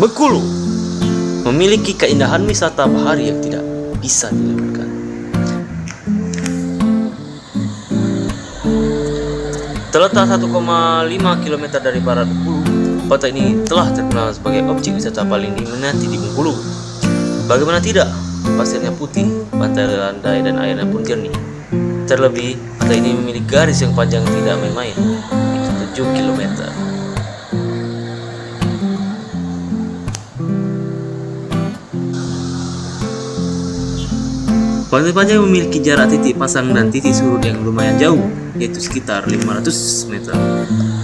Bengkulu memiliki keindahan wisata bahari yang tidak bisa dilewatkan. Terletak 1,5 km dari barat Bengkulu, pantai ini telah terkenal sebagai objek wisata paling diminati di Bengkulu. Bagaimana tidak, pasirnya putih, pantai landai dan airnya pun jernih. Terlebih, pantai ini memiliki garis yang panjang tidak main-main, itu 7 km. Pantai Panjang memiliki jarak titik pasang dan titik surut yang lumayan jauh, yaitu sekitar 500 meter.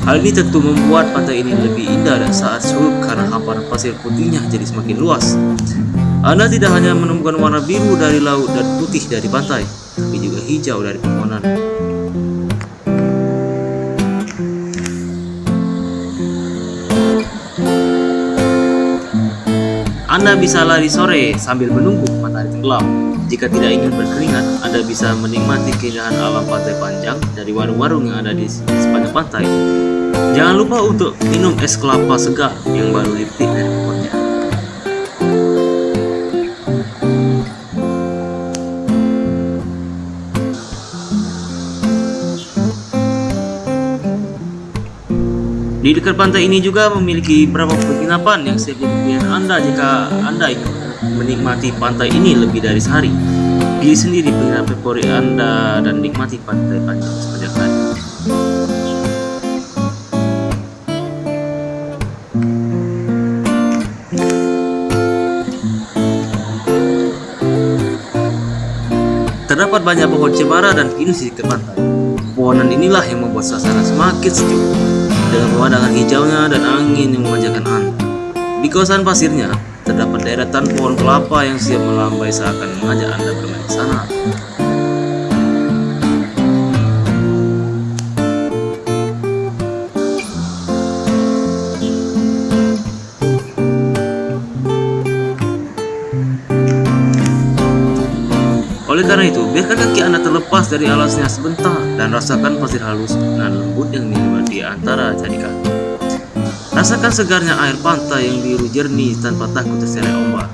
Hal ini tentu membuat pantai ini lebih indah dan saat surut karena hamparan pasir putihnya jadi semakin luas. Anda tidak hanya menemukan warna biru dari laut dan putih dari pantai, tapi juga hijau dari pepohonan. Anda bisa lari sore sambil menunggu matahari tenggelam. Jika tidak ingin berkeringat, Anda bisa menikmati keindahan alam pantai panjang dari warung-warung yang ada di sepanjang pantai. Jangan lupa untuk minum es kelapa segar yang baru dipetik Di dekat pantai ini juga memiliki beberapa penginapan yang siap pilihan Anda jika Anda ingin menikmati pantai ini lebih dari sehari. Pilih sendiri penginapan favorit Anda dan nikmati pantai panjang sepanjang hari. Terdapat banyak pohon cemara dan pinus di pantai. Pohonan inilah yang membuat suasana semakin sejuk dengan pemandangan hijaunya dan angin yang memanjakan Anda. Di kawasan pasirnya, terdapat deretan pohon kelapa yang siap melambai seakan mengajak Anda bermain di sana. Karena itu, biarkan kaki Anda terlepas dari alasnya sebentar dan rasakan pasir halus dan lembut yang menyebar di antara jari kaki. Rasakan segarnya air pantai yang biru jernih tanpa takut terseret ombak.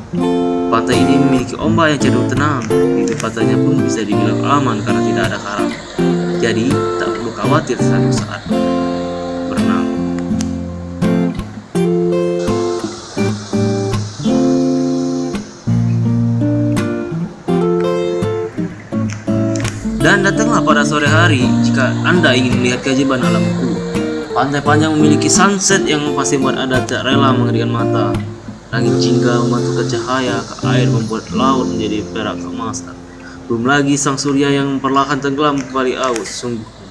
Pantai ini memiliki ombak yang cenderung tenang. Bibir pantainya pun bisa dibilang aman karena tidak ada karang. Jadi, tak perlu khawatir satu saat Dan datanglah pada sore hari jika Anda ingin melihat keajaiban alam Bengkulu. Pantai Panjang memiliki sunset yang pasti membuat Anda tak rela mengerikan mata. Langit jingga memantulkan cahaya ke air membuat laut menjadi perak keemasan. Belum lagi sang surya yang perlahan tenggelam kembali aus. Sungguh